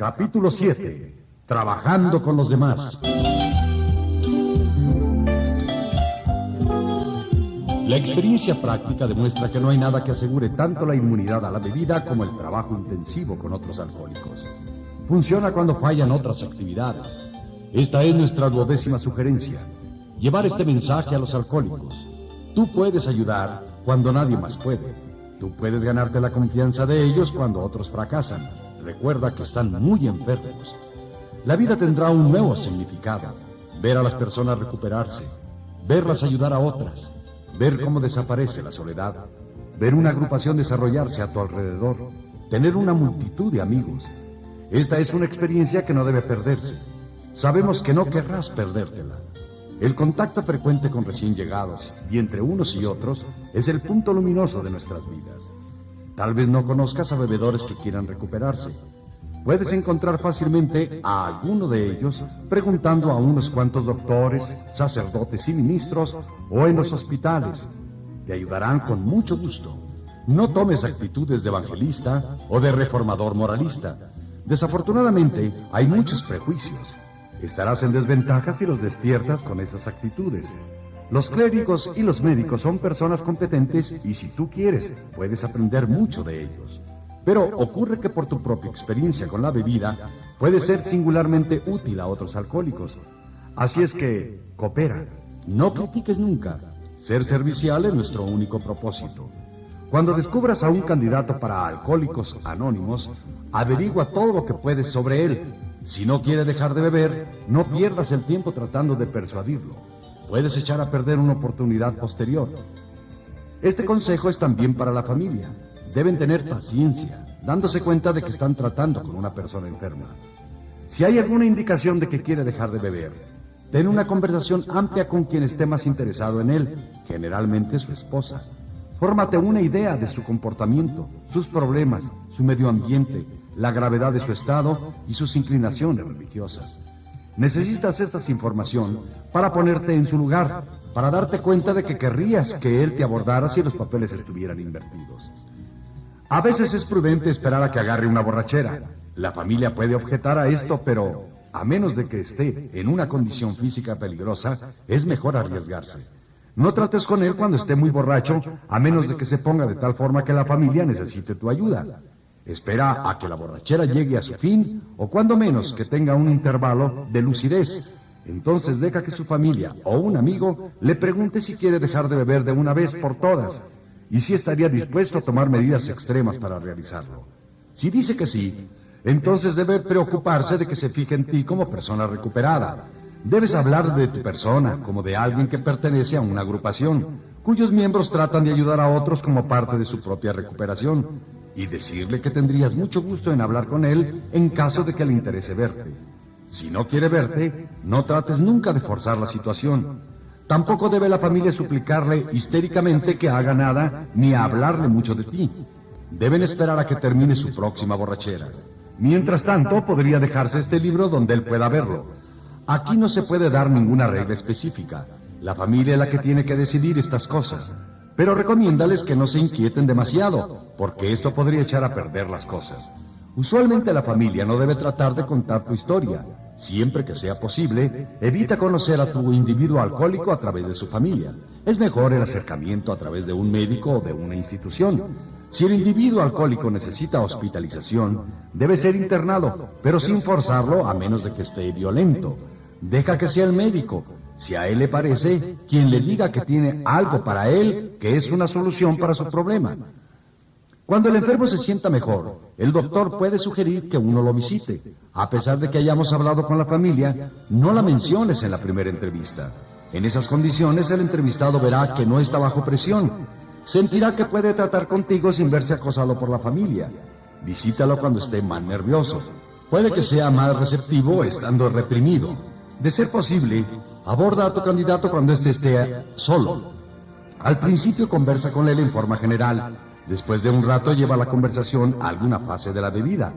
Capítulo 7. Trabajando con los demás. La experiencia práctica demuestra que no hay nada que asegure tanto la inmunidad a la bebida como el trabajo intensivo con otros alcohólicos. Funciona cuando fallan otras actividades. Esta es nuestra duodécima sugerencia. Llevar este mensaje a los alcohólicos. Tú puedes ayudar cuando nadie más puede. Tú puedes ganarte la confianza de ellos cuando otros fracasan. Recuerda que están muy enfermos. La vida tendrá un nuevo significado. Ver a las personas recuperarse, verlas ayudar a otras, ver cómo desaparece la soledad, ver una agrupación desarrollarse a tu alrededor, tener una multitud de amigos. Esta es una experiencia que no debe perderse. Sabemos que no querrás perdértela. El contacto frecuente con recién llegados y entre unos y otros es el punto luminoso de nuestras vidas. Tal vez no conozcas a bebedores que quieran recuperarse. Puedes encontrar fácilmente a alguno de ellos preguntando a unos cuantos doctores, sacerdotes y ministros o en los hospitales. Te ayudarán con mucho gusto. No tomes actitudes de evangelista o de reformador moralista. Desafortunadamente, hay muchos prejuicios. Estarás en desventaja si los despiertas con esas actitudes. Los clérigos y los médicos son personas competentes y si tú quieres, puedes aprender mucho de ellos. Pero ocurre que por tu propia experiencia con la bebida, puedes ser singularmente útil a otros alcohólicos. Así es que, coopera. No critiques nunca. Ser servicial es nuestro único propósito. Cuando descubras a un candidato para alcohólicos anónimos, averigua todo lo que puedes sobre él si no quiere dejar de beber, no pierdas el tiempo tratando de persuadirlo. Puedes echar a perder una oportunidad posterior. Este consejo es también para la familia. Deben tener paciencia, dándose cuenta de que están tratando con una persona enferma. Si hay alguna indicación de que quiere dejar de beber, ten una conversación amplia con quien esté más interesado en él, generalmente su esposa. Fórmate una idea de su comportamiento, sus problemas, su medio ambiente, la gravedad de su estado y sus inclinaciones religiosas. Necesitas esta información para ponerte en su lugar, para darte cuenta de que querrías que él te abordara si los papeles estuvieran invertidos. A veces es prudente esperar a que agarre una borrachera. La familia puede objetar a esto, pero a menos de que esté en una condición física peligrosa, es mejor arriesgarse. No trates con él cuando esté muy borracho, a menos de que se ponga de tal forma que la familia necesite tu ayuda. Espera a que la borrachera llegue a su fin o cuando menos que tenga un intervalo de lucidez. Entonces deja que su familia o un amigo le pregunte si quiere dejar de beber de una vez por todas y si estaría dispuesto a tomar medidas extremas para realizarlo. Si dice que sí, entonces debe preocuparse de que se fije en ti como persona recuperada. Debes hablar de tu persona como de alguien que pertenece a una agrupación, cuyos miembros tratan de ayudar a otros como parte de su propia recuperación y decirle que tendrías mucho gusto en hablar con él en caso de que le interese verte. Si no quiere verte, no trates nunca de forzar la situación. Tampoco debe la familia suplicarle histéricamente que haga nada ni hablarle mucho de ti. Deben esperar a que termine su próxima borrachera. Mientras tanto, podría dejarse este libro donde él pueda verlo. Aquí no se puede dar ninguna regla específica. La familia es la que tiene que decidir estas cosas pero recomiéndales que no se inquieten demasiado, porque esto podría echar a perder las cosas. Usualmente la familia no debe tratar de contar tu historia. Siempre que sea posible, evita conocer a tu individuo alcohólico a través de su familia. Es mejor el acercamiento a través de un médico o de una institución. Si el individuo alcohólico necesita hospitalización, debe ser internado, pero sin forzarlo a menos de que esté violento. Deja que sea el médico, si a él le parece, quien le diga que tiene algo para él, que es una solución para su problema. Cuando el enfermo se sienta mejor, el doctor puede sugerir que uno lo visite. A pesar de que hayamos hablado con la familia, no la menciones en la primera entrevista. En esas condiciones el entrevistado verá que no está bajo presión. Sentirá que puede tratar contigo sin verse acosado por la familia. Visítalo cuando esté más nervioso. Puede que sea más receptivo estando reprimido. De ser posible, aborda a tu candidato cuando éste esté solo. Al principio conversa con él en forma general. Después de un rato lleva la conversación a alguna fase de la bebida.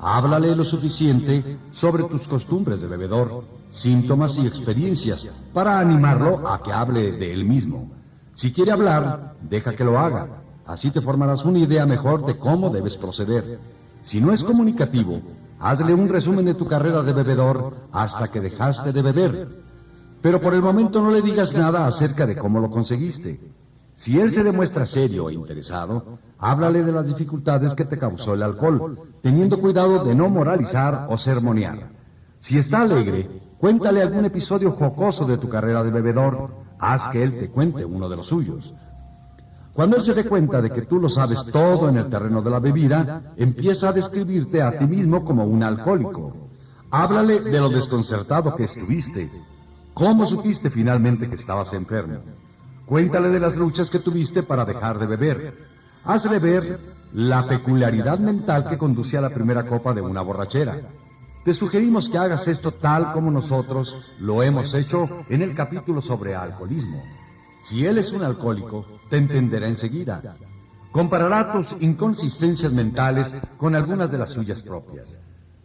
Háblale lo suficiente sobre tus costumbres de bebedor, síntomas y experiencias para animarlo a que hable de él mismo. Si quiere hablar, deja que lo haga. Así te formarás una idea mejor de cómo debes proceder. Si no es comunicativo, Hazle un resumen de tu carrera de bebedor hasta que dejaste de beber. Pero por el momento no le digas nada acerca de cómo lo conseguiste. Si él se demuestra serio e interesado, háblale de las dificultades que te causó el alcohol, teniendo cuidado de no moralizar o sermonear. Si está alegre, cuéntale algún episodio jocoso de tu carrera de bebedor, haz que él te cuente uno de los suyos. Cuando él se dé cuenta de que tú lo sabes todo en el terreno de la bebida, empieza a describirte a ti mismo como un alcohólico. Háblale de lo desconcertado que estuviste. ¿Cómo supiste finalmente que estabas enfermo? Cuéntale de las luchas que tuviste para dejar de beber. Hazle ver la peculiaridad mental que conduce a la primera copa de una borrachera. Te sugerimos que hagas esto tal como nosotros lo hemos hecho en el capítulo sobre alcoholismo. Si él es un alcohólico, te entenderá enseguida. Comparará tus inconsistencias mentales con algunas de las suyas propias.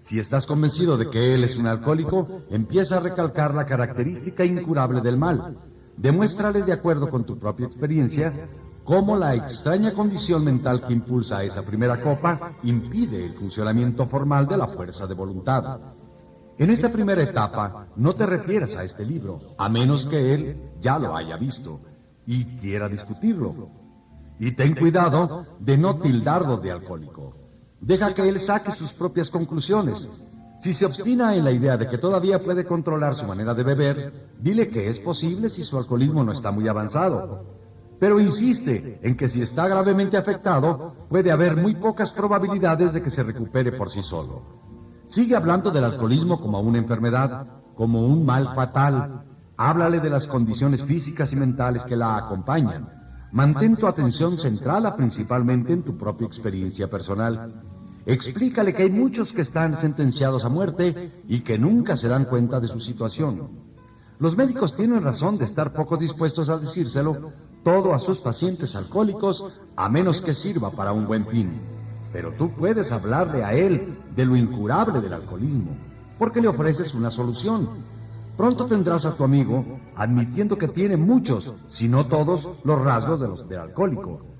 Si estás convencido de que él es un alcohólico, empieza a recalcar la característica incurable del mal. Demuéstrale de acuerdo con tu propia experiencia cómo la extraña condición mental que impulsa a esa primera copa impide el funcionamiento formal de la fuerza de voluntad. En esta primera etapa no te refieras a este libro, a menos que él ya lo haya visto y quiera discutirlo. Y ten cuidado de no tildarlo de alcohólico. Deja que él saque sus propias conclusiones. Si se obstina en la idea de que todavía puede controlar su manera de beber, dile que es posible si su alcoholismo no está muy avanzado. Pero insiste en que si está gravemente afectado, puede haber muy pocas probabilidades de que se recupere por sí solo. Sigue hablando del alcoholismo como una enfermedad, como un mal fatal. Háblale de las condiciones físicas y mentales que la acompañan. Mantén tu atención centrada principalmente en tu propia experiencia personal. Explícale que hay muchos que están sentenciados a muerte y que nunca se dan cuenta de su situación. Los médicos tienen razón de estar poco dispuestos a decírselo todo a sus pacientes alcohólicos a menos que sirva para un buen fin. Pero tú puedes hablarle a él de lo incurable del alcoholismo, porque le ofreces una solución. Pronto tendrás a tu amigo admitiendo que tiene muchos, si no todos, los rasgos de los del alcohólico.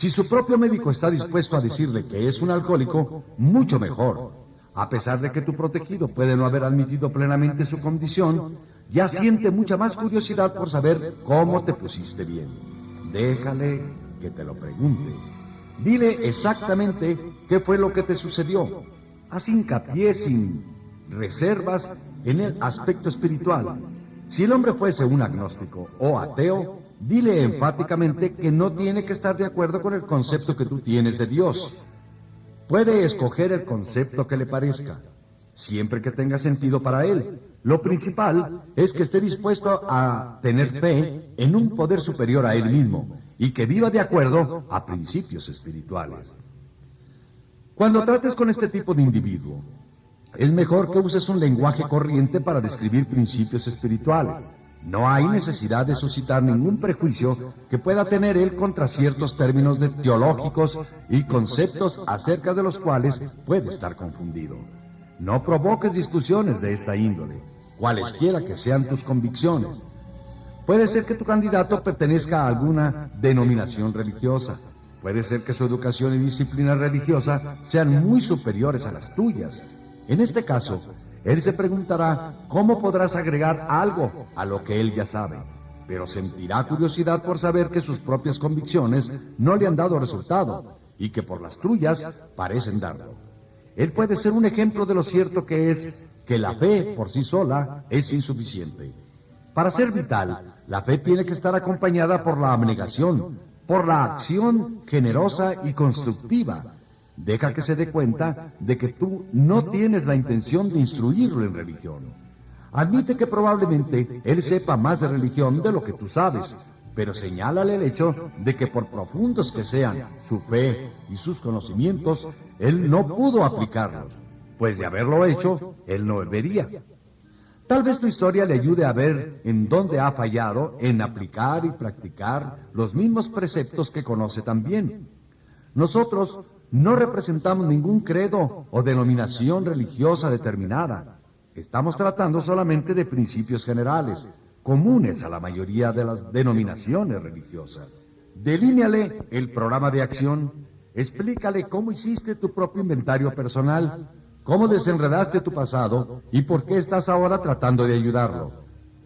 Si su propio médico está dispuesto a decirle que es un alcohólico, mucho mejor. A pesar de que tu protegido puede no haber admitido plenamente su condición, ya siente mucha más curiosidad por saber cómo te pusiste bien. Déjale que te lo pregunte. Dile exactamente qué fue lo que te sucedió. Haz hincapié sin reservas en el aspecto espiritual. Si el hombre fuese un agnóstico o ateo, dile enfáticamente que no tiene que estar de acuerdo con el concepto que tú tienes de Dios. Puede escoger el concepto que le parezca, siempre que tenga sentido para él. Lo principal es que esté dispuesto a tener fe en un poder superior a él mismo y que viva de acuerdo a principios espirituales. Cuando trates con este tipo de individuo, es mejor que uses un lenguaje corriente para describir principios espirituales. No hay necesidad de suscitar ningún prejuicio que pueda tener él contra ciertos términos teológicos y conceptos acerca de los cuales puede estar confundido. No provoques discusiones de esta índole, cualesquiera que sean tus convicciones. Puede ser que tu candidato pertenezca a alguna denominación religiosa. Puede ser que su educación y disciplina religiosa sean muy superiores a las tuyas. En este caso, él se preguntará cómo podrás agregar algo a lo que él ya sabe, pero sentirá curiosidad por saber que sus propias convicciones no le han dado resultado y que por las tuyas parecen darlo. Él puede ser un ejemplo de lo cierto que es que la fe por sí sola es insuficiente. Para ser vital, la fe tiene que estar acompañada por la abnegación, por la acción generosa y constructiva. Deja que se dé cuenta de que tú no tienes la intención de instruirlo en religión. Admite que probablemente él sepa más de religión de lo que tú sabes, pero señálale el hecho de que por profundos que sean su fe y sus conocimientos, él no pudo aplicarlos, pues de haberlo hecho, él no vería. Tal vez tu historia le ayude a ver en dónde ha fallado en aplicar y practicar los mismos preceptos que conoce también. Nosotros no representamos ningún credo o denominación religiosa determinada. Estamos tratando solamente de principios generales, comunes a la mayoría de las denominaciones religiosas. Delíneale el programa de acción, explícale cómo hiciste tu propio inventario personal, cómo desenredaste tu pasado y por qué estás ahora tratando de ayudarlo.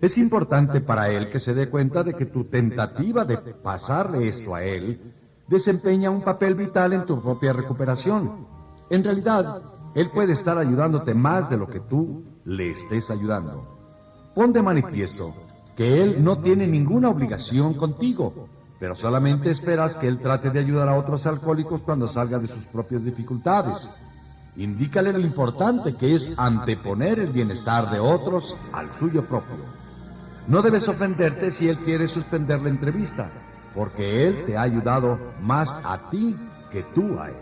Es importante para él que se dé cuenta de que tu tentativa de pasarle esto a él desempeña un papel vital en tu propia recuperación. En realidad, él puede estar ayudándote más de lo que tú le estés ayudando. Pon de manifiesto que él no tiene ninguna obligación contigo, pero solamente esperas que él trate de ayudar a otros alcohólicos cuando salga de sus propias dificultades. Indícale lo importante que es anteponer el bienestar de otros al suyo propio. No debes ofenderte si él quiere suspender la entrevista, porque él te ha ayudado más a ti que tú a él.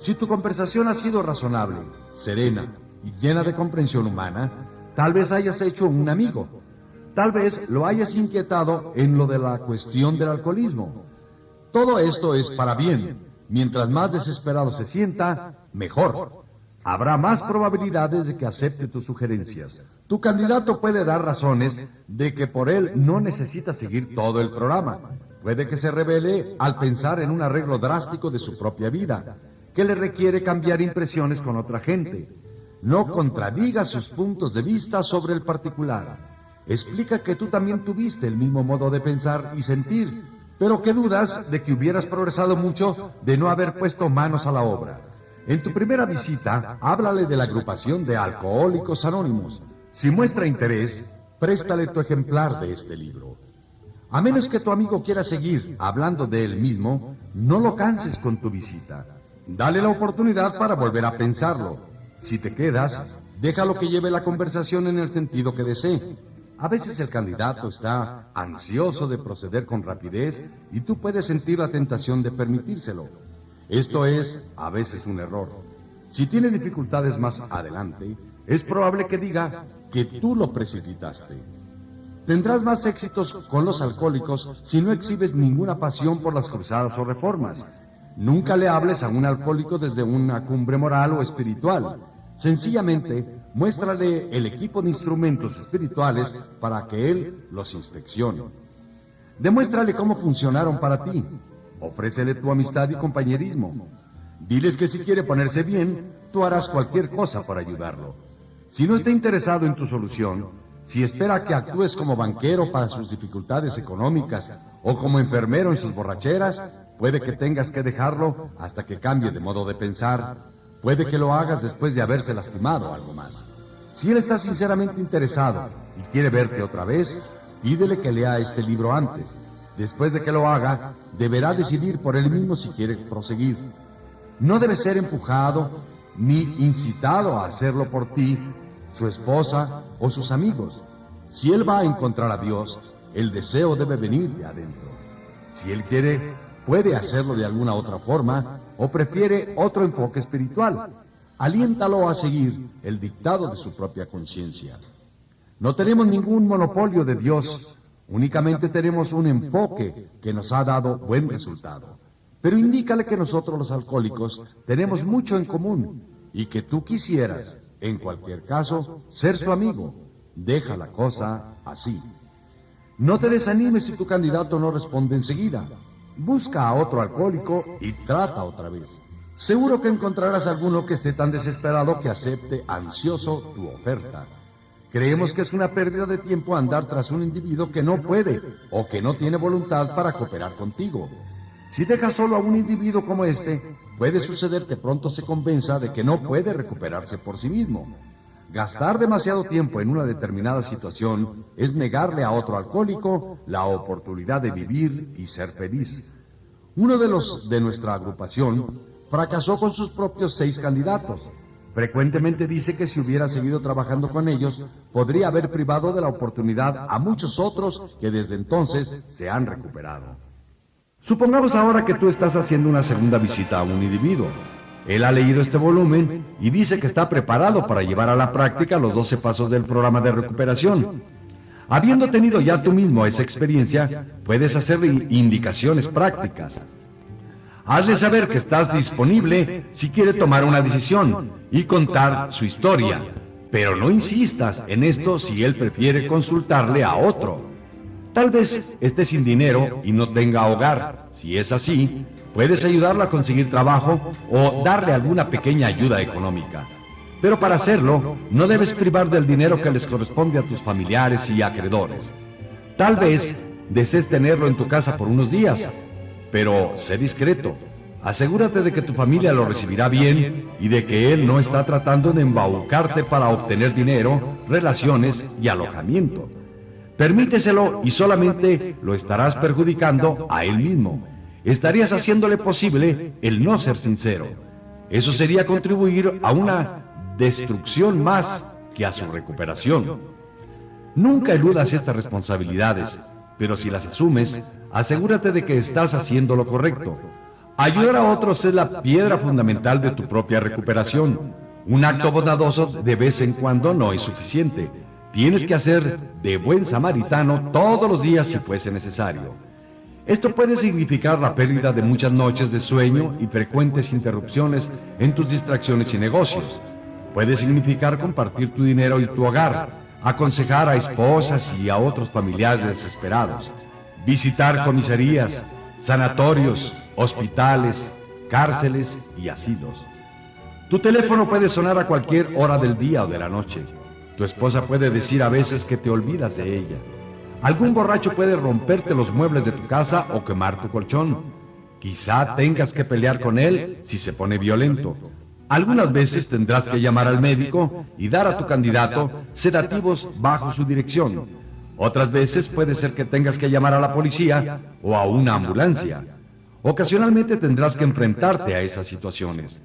Si tu conversación ha sido razonable, serena y llena de comprensión humana, tal vez hayas hecho un amigo. Tal vez lo hayas inquietado en lo de la cuestión del alcoholismo. Todo esto es para bien. Mientras más desesperado se sienta, mejor. Habrá más probabilidades de que acepte tus sugerencias. Tu candidato puede dar razones de que por él no necesita seguir todo el programa. Puede que se revele al pensar en un arreglo drástico de su propia vida, que le requiere cambiar impresiones con otra gente. No contradiga sus puntos de vista sobre el particular. Explica que tú también tuviste el mismo modo de pensar y sentir, pero que dudas de que hubieras progresado mucho de no haber puesto manos a la obra. En tu primera visita, háblale de la agrupación de alcohólicos anónimos. Si muestra interés, préstale tu ejemplar de este libro. A menos que tu amigo quiera seguir hablando de él mismo, no lo canses con tu visita. Dale la oportunidad para volver a pensarlo. Si te quedas, déjalo que lleve la conversación en el sentido que desee. A veces el candidato está ansioso de proceder con rapidez y tú puedes sentir la tentación de permitírselo. Esto es a veces un error. Si tiene dificultades más adelante, es probable que diga que tú lo precipitaste. Tendrás más éxitos con los alcohólicos si no exhibes ninguna pasión por las cruzadas o reformas. Nunca le hables a un alcohólico desde una cumbre moral o espiritual. Sencillamente, muéstrale el equipo de instrumentos espirituales para que él los inspeccione. Demuéstrale cómo funcionaron para ti. Ofrécele tu amistad y compañerismo. Diles que si quiere ponerse bien, tú harás cualquier cosa para ayudarlo. Si no está interesado en tu solución, si espera que actúes como banquero para sus dificultades económicas o como enfermero en sus borracheras, puede que tengas que dejarlo hasta que cambie de modo de pensar. Puede que lo hagas después de haberse lastimado algo más. Si él está sinceramente interesado y quiere verte otra vez, pídele que lea este libro antes. Después de que lo haga, deberá decidir por él mismo si quiere proseguir. No debe ser empujado ni incitado a hacerlo por ti, su esposa o sus amigos. Si él va a encontrar a Dios, el deseo debe venir de adentro. Si él quiere, puede hacerlo de alguna otra forma o prefiere otro enfoque espiritual. Aliéntalo a seguir el dictado de su propia conciencia. No tenemos ningún monopolio de Dios, únicamente tenemos un enfoque que nos ha dado buen resultado. Pero indícale que nosotros los alcohólicos tenemos mucho en común y que tú quisieras, en cualquier caso, ser su amigo. Deja la cosa así. No te desanimes si tu candidato no responde enseguida. Busca a otro alcohólico y trata otra vez. Seguro que encontrarás alguno que esté tan desesperado que acepte ansioso tu oferta. Creemos que es una pérdida de tiempo andar tras un individuo que no puede o que no tiene voluntad para cooperar contigo. Si dejas solo a un individuo como este, puede suceder que pronto se convenza de que no puede recuperarse por sí mismo. Gastar demasiado tiempo en una determinada situación es negarle a otro alcohólico la oportunidad de vivir y ser feliz. Uno de los de nuestra agrupación fracasó con sus propios seis candidatos. Frecuentemente dice que si hubiera seguido trabajando con ellos, podría haber privado de la oportunidad a muchos otros que desde entonces se han recuperado. Supongamos ahora que tú estás haciendo una segunda visita a un individuo. Él ha leído este volumen y dice que está preparado para llevar a la práctica los 12 pasos del programa de recuperación. Habiendo tenido ya tú mismo esa experiencia, puedes hacerle indicaciones prácticas. Hazle saber que estás disponible si quiere tomar una decisión y contar su historia, pero no insistas en esto si él prefiere consultarle a otro. Tal vez esté sin dinero y no tenga hogar. Si es así, puedes ayudarlo a conseguir trabajo o darle alguna pequeña ayuda económica. Pero para hacerlo, no debes privar del dinero que les corresponde a tus familiares y acreedores. Tal vez desees tenerlo en tu casa por unos días, pero sé discreto. Asegúrate de que tu familia lo recibirá bien y de que él no está tratando de embaucarte para obtener dinero, relaciones y alojamiento. Permíteselo y solamente lo estarás perjudicando a él mismo. Estarías haciéndole posible el no ser sincero. Eso sería contribuir a una destrucción más que a su recuperación. Nunca eludas estas responsabilidades, pero si las asumes, asegúrate de que estás haciendo lo correcto. Ayudar a otros es la piedra fundamental de tu propia recuperación. Un acto bondadoso de vez en cuando no es suficiente. Tienes que hacer de buen samaritano todos los días si fuese necesario. Esto puede significar la pérdida de muchas noches de sueño y frecuentes interrupciones en tus distracciones y negocios. Puede significar compartir tu dinero y tu hogar, aconsejar a esposas y a otros familiares desesperados, visitar comisarías, sanatorios, hospitales, cárceles y asilos. Tu teléfono puede sonar a cualquier hora del día o de la noche. Tu esposa puede decir a veces que te olvidas de ella. Algún borracho puede romperte los muebles de tu casa o quemar tu colchón. Quizá tengas que pelear con él si se pone violento. Algunas veces tendrás que llamar al médico y dar a tu candidato sedativos bajo su dirección. Otras veces puede ser que tengas que llamar a la policía o a una ambulancia. Ocasionalmente tendrás que enfrentarte a esas situaciones.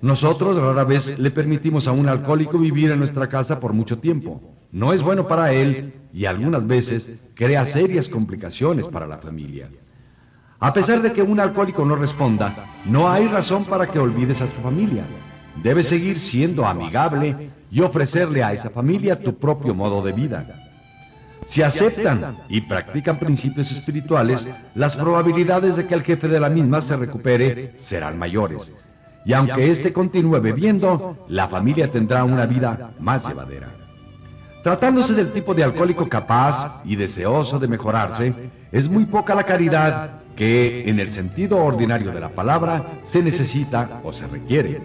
Nosotros rara vez le permitimos a un alcohólico vivir en nuestra casa por mucho tiempo. No es bueno para él y algunas veces crea serias complicaciones para la familia. A pesar de que un alcohólico no responda, no hay razón para que olvides a su familia. Debes seguir siendo amigable y ofrecerle a esa familia tu propio modo de vida. Si aceptan y practican principios espirituales, las probabilidades de que el jefe de la misma se recupere serán mayores y aunque éste continúe bebiendo, la familia tendrá una vida más llevadera. Tratándose del tipo de alcohólico capaz y deseoso de mejorarse, es muy poca la caridad que, en el sentido ordinario de la palabra, se necesita o se requiere.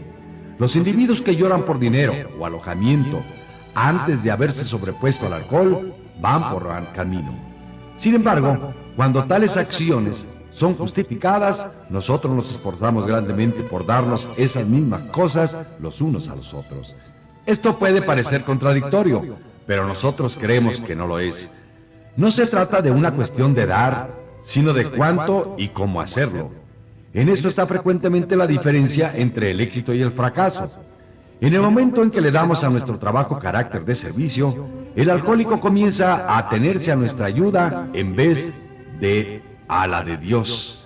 Los individuos que lloran por dinero o alojamiento antes de haberse sobrepuesto al alcohol van por el camino. Sin embargo, cuando tales acciones son justificadas, nosotros nos esforzamos grandemente por darnos esas mismas cosas los unos a los otros. Esto puede parecer contradictorio, pero nosotros creemos que no lo es. No se trata de una cuestión de dar, sino de cuánto y cómo hacerlo. En esto está frecuentemente la diferencia entre el éxito y el fracaso. En el momento en que le damos a nuestro trabajo carácter de servicio, el alcohólico comienza a atenerse a nuestra ayuda en vez de a la de Dios.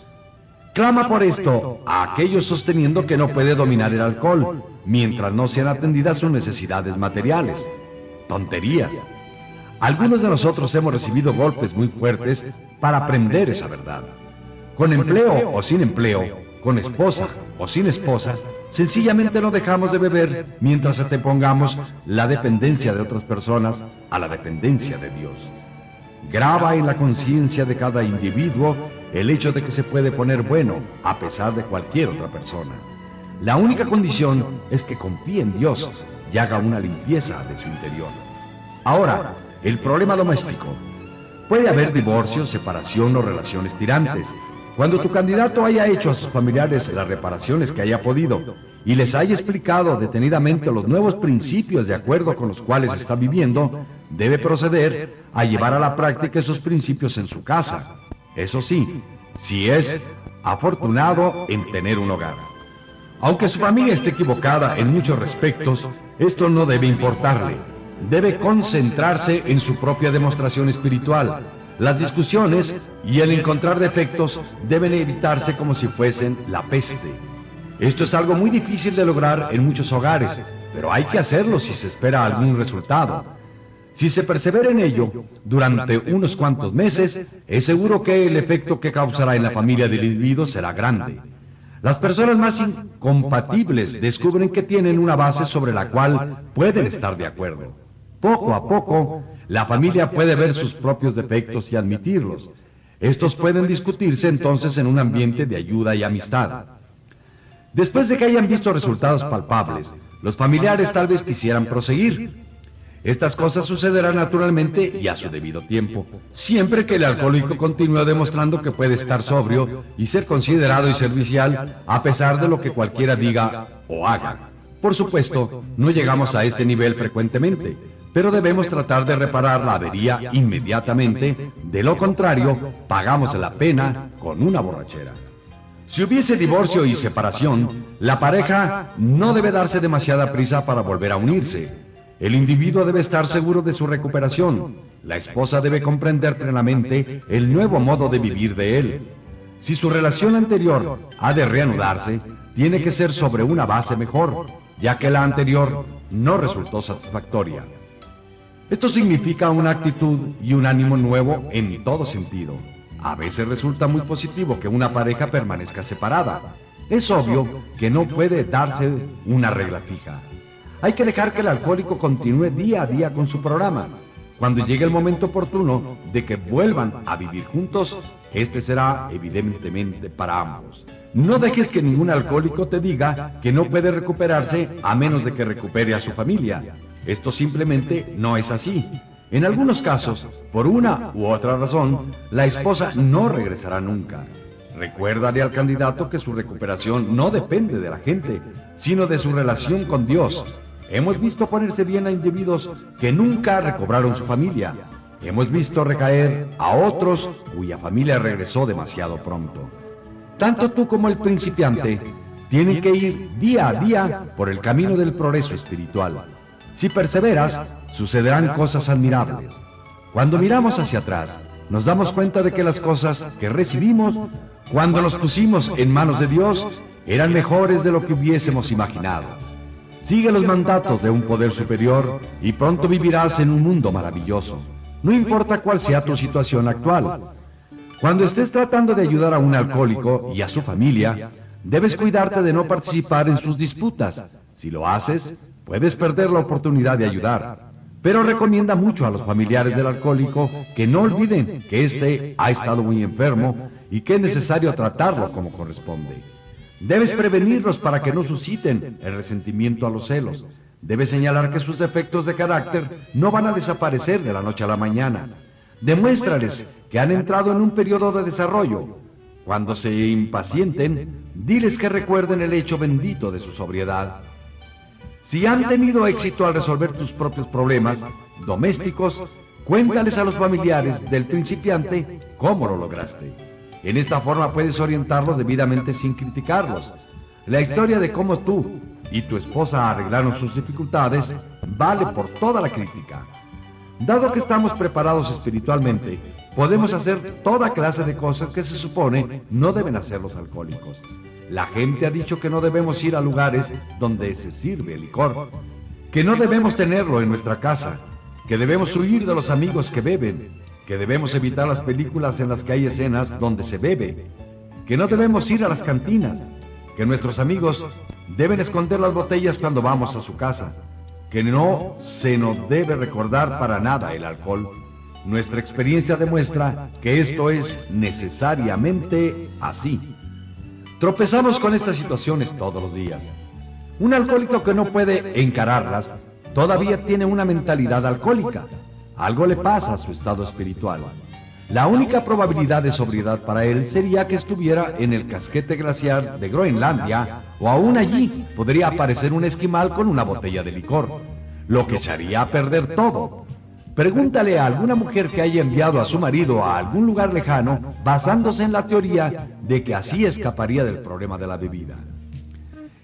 Clama por esto a aquellos sosteniendo que no puede dominar el alcohol mientras no sean atendidas sus necesidades materiales. Tonterías. Algunos de nosotros hemos recibido golpes muy fuertes para aprender esa verdad. Con empleo o sin empleo, con esposa o sin esposa, sencillamente no dejamos de beber mientras pongamos la dependencia de otras personas a la dependencia de Dios. Graba en la conciencia de cada individuo el hecho de que se puede poner bueno a pesar de cualquier otra persona. La única condición es que confíe en Dios y haga una limpieza de su interior. Ahora, el problema doméstico. Puede haber divorcio, separación o relaciones tirantes. Cuando tu candidato haya hecho a sus familiares las reparaciones que haya podido y les haya explicado detenidamente los nuevos principios de acuerdo con los cuales está viviendo, debe proceder a llevar a la práctica esos principios en su casa. Eso sí, si es afortunado en tener un hogar. Aunque su familia esté equivocada en muchos respectos, esto no debe importarle. Debe concentrarse en su propia demostración espiritual. Las discusiones y el encontrar defectos deben evitarse como si fuesen la peste. Esto es algo muy difícil de lograr en muchos hogares, pero hay que hacerlo si se espera algún resultado. Si se persevera en ello durante unos cuantos meses, es seguro que el efecto que causará en la familia del individuo será grande. Las personas más incompatibles descubren que tienen una base sobre la cual pueden estar de acuerdo. Poco a poco, la familia puede ver sus propios defectos y admitirlos. Estos pueden discutirse entonces en un ambiente de ayuda y amistad. Después de que hayan visto resultados palpables, Los familiares tal vez quisieran proseguir. Estas cosas sucederán naturalmente y a su debido tiempo, siempre que el alcohólico continúe demostrando que puede estar sobrio y ser considerado y servicial a pesar de lo que cualquiera diga o haga. Por supuesto, no llegamos a este nivel frecuentemente, pero debemos tratar de reparar la avería inmediatamente, de lo contrario, pagamos la pena con una borrachera. Si hubiese divorcio y separación, la pareja no debe darse demasiada prisa para volver a unirse. El individuo debe estar seguro de su recuperación. La esposa debe comprender plenamente el nuevo modo de vivir de él. Si su relación anterior ha de reanudarse, tiene que ser sobre una base mejor, ya que la anterior no resultó satisfactoria. Esto significa una actitud y un ánimo nuevo en todo sentido. A veces resulta muy positivo que una pareja permanezca separada. Es obvio que no puede darse una regla fija. Hay que dejar que el alcohólico continúe día a día con su programa. Cuando llegue el momento oportuno de que vuelvan a vivir juntos, este será evidentemente para ambos. No dejes que ningún alcohólico te diga que no puede recuperarse a menos de que recupere a su familia. Esto simplemente no es así. En algunos casos, por una u otra razón, la esposa no regresará nunca. Recuérdale al candidato que su recuperación no depende de la gente, sino de su relación con Dios. Hemos visto ponerse bien a individuos que nunca recobraron su familia. Hemos visto recaer a otros cuya familia regresó demasiado pronto. Tanto tú como el principiante tienen que ir día a día por el camino del progreso espiritual. Si perseveras, sucederán cosas admirables. Cuando miramos hacia atrás, nos damos cuenta de que las cosas que recibimos cuando nos pusimos en manos de Dios eran mejores de lo que hubiésemos imaginado. Sigue los mandatos de un poder superior y pronto vivirás en un mundo maravilloso. No importa cuál sea tu situación actual. Cuando estés tratando de ayudar a un alcohólico y a su familia, debes cuidarte de no participar en sus disputas. Si lo haces, Puedes perder la oportunidad de ayudar, pero recomienda mucho a los familiares del alcohólico que no olviden que éste ha estado muy enfermo y que es necesario tratarlo como corresponde. Debes prevenirlos para que no susciten el resentimiento a los celos. Debes señalar que sus defectos de carácter no van a desaparecer de la noche a la mañana. Demuéstrales que han entrado en un periodo de desarrollo. Cuando se impacienten, diles que recuerden el hecho bendito de su sobriedad. Si han tenido éxito al resolver tus propios problemas domésticos, cuéntales a los familiares del principiante cómo lo lograste. En esta forma puedes orientarlos debidamente sin criticarlos. La historia de cómo tú y tu esposa arreglaron sus dificultades vale por toda la crítica. Dado que estamos preparados espiritualmente, podemos hacer toda clase de cosas que se supone no deben hacer los alcohólicos. La gente ha dicho que no debemos ir a lugares donde se sirve licor, que no debemos tenerlo en nuestra casa, que debemos huir de los amigos que beben, que debemos evitar las películas en las que hay escenas donde se bebe, que no debemos ir a las cantinas, que nuestros amigos deben esconder las botellas cuando vamos a su casa, que no se nos debe recordar para nada el alcohol. Nuestra experiencia demuestra que esto es necesariamente así. Tropezamos con estas situaciones todos los días. Un alcohólico que no puede encararlas todavía tiene una mentalidad alcohólica. Algo le pasa a su estado espiritual. La única probabilidad de sobriedad para él sería que estuviera en el casquete glaciar de Groenlandia o aún allí podría aparecer un esquimal con una botella de licor, lo que echaría a perder todo. Pregúntale a alguna mujer que haya enviado a su marido a algún lugar lejano basándose en la teoría de que así escaparía del problema de la bebida.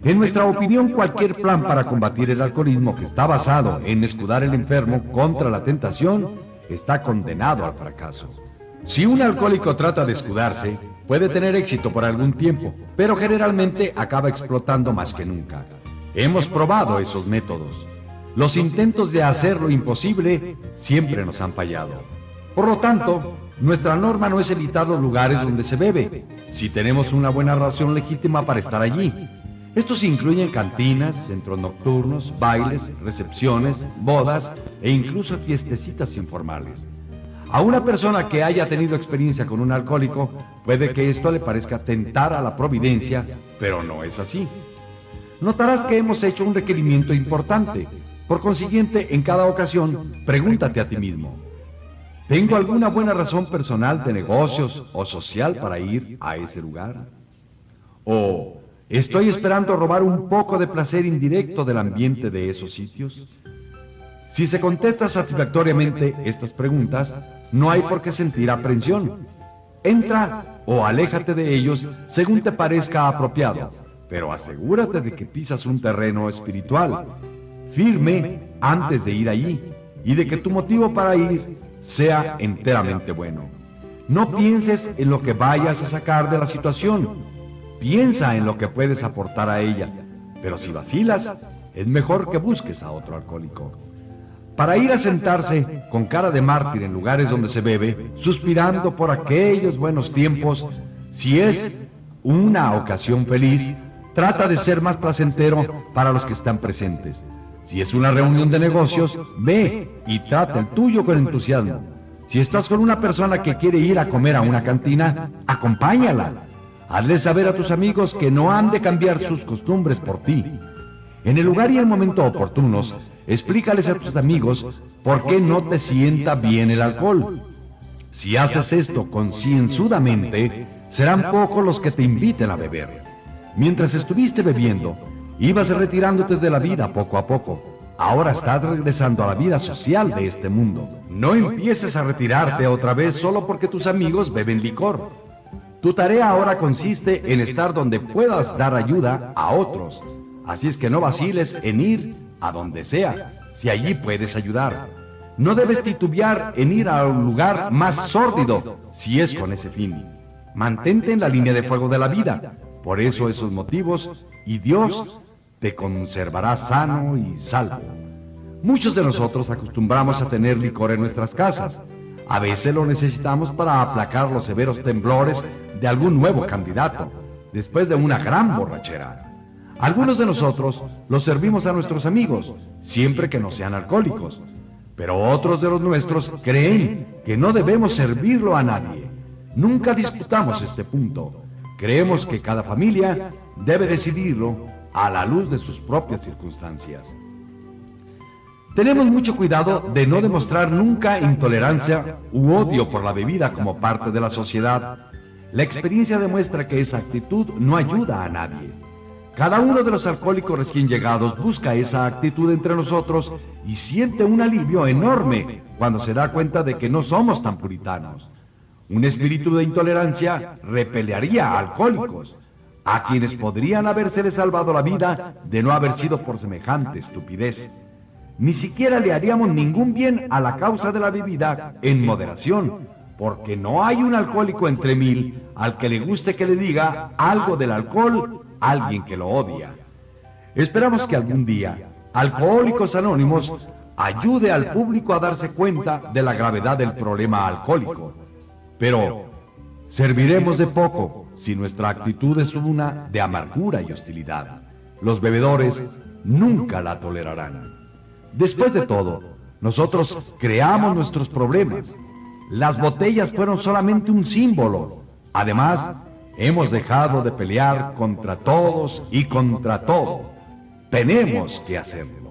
En nuestra opinión, cualquier plan para combatir el alcoholismo que está basado en escudar el enfermo contra la tentación está condenado al fracaso. Si un alcohólico trata de escudarse, puede tener éxito por algún tiempo, pero generalmente acaba explotando más que nunca. Hemos probado esos métodos. Los intentos de hacer lo imposible siempre nos han fallado. Por lo tanto, nuestra norma no es evitar los lugares donde se bebe, si tenemos una buena razón legítima para estar allí. Estos incluyen cantinas, centros nocturnos, bailes, recepciones, bodas e incluso fiestecitas informales. A una persona que haya tenido experiencia con un alcohólico, puede que esto le parezca tentar a la providencia, pero no es así. notarás que hemos hecho un requerimiento importante. Por consiguiente, en cada ocasión, pregúntate a ti mismo, ¿tengo alguna buena razón personal de negocios o social para ir a ese lugar? ¿O estoy esperando robar un poco de placer indirecto del ambiente de esos sitios? Si se contesta satisfactoriamente estas preguntas, no hay por qué sentir aprensión. Entra o aléjate de ellos según te parezca apropiado, pero asegúrate de que pisas un terreno espiritual, firme antes de ir allí, y de que tu motivo para ir sea enteramente bueno. No pienses en lo que vayas a sacar de la situación, piensa en lo que puedes aportar a ella, pero si vacilas, es mejor que busques a otro alcohólico. Para ir a sentarse con cara de mártir en lugares donde se bebe, suspirando por aquellos buenos tiempos, si es una ocasión feliz, trata de ser más placentero para los que están presentes. Si es una reunión de negocios, ve y trata el tuyo con entusiasmo. Si estás con una persona que quiere ir a comer a una cantina, acompáñala. Hazle saber a tus amigos que no han de cambiar sus costumbres por ti. En el lugar y el momento oportunos, explícales a tus amigos por qué no te sienta bien el alcohol. Si haces esto concienzudamente, serán pocos los que te inviten a beber. Mientras estuviste bebiendo, ibas retirándote de la vida poco a poco. Ahora estás regresando a la vida social de este mundo. No empieces a retirarte otra vez solo porque tus amigos beben licor. Tu tarea ahora consiste en estar donde puedas dar ayuda a otros. Así es que no vaciles en ir a donde sea, si allí puedes ayudar. No debes titubear en ir a un lugar más sórdido, si es con ese fin. Mantente en la línea de fuego de la vida. Por eso esos motivos, y Dios te conservará sano y salvo. Muchos de nosotros acostumbramos a tener licor en nuestras casas. A veces lo necesitamos para aplacar los severos temblores de algún nuevo candidato, después de una gran borrachera. Algunos de nosotros los servimos a nuestros amigos, siempre que no sean alcohólicos, pero otros de los nuestros creen que no debemos servirlo a nadie. Nunca disputamos este punto. Creemos que cada familia debe decidirlo a la luz de sus propias circunstancias. Tenemos mucho cuidado de no demostrar nunca intolerancia u odio por la bebida como parte de la sociedad. La experiencia demuestra que esa actitud no ayuda a nadie. Cada uno de los alcohólicos recién llegados busca esa actitud entre nosotros y siente un alivio enorme cuando se da cuenta de que no somos tan puritanos. Un espíritu de intolerancia repelearía a alcohólicos, a quienes podrían habérsele salvado la vida de no haber sido por semejante estupidez. Ni siquiera le haríamos ningún bien a la causa de la bebida en moderación, porque no hay un alcohólico entre mil al que le guste que le diga algo del alcohol alguien que lo odia. Esperamos que algún día Alcohólicos Anónimos ayude al público a darse cuenta de la gravedad del problema alcohólico. Pero serviremos de poco si nuestra actitud es una de amargura y hostilidad. Los bebedores nunca la tolerarán. Después de todo, nosotros creamos nuestros problemas. Las botellas fueron solamente un símbolo. Además, Hemos dejado de pelear contra todos y contra todo. Tenemos que hacerlo.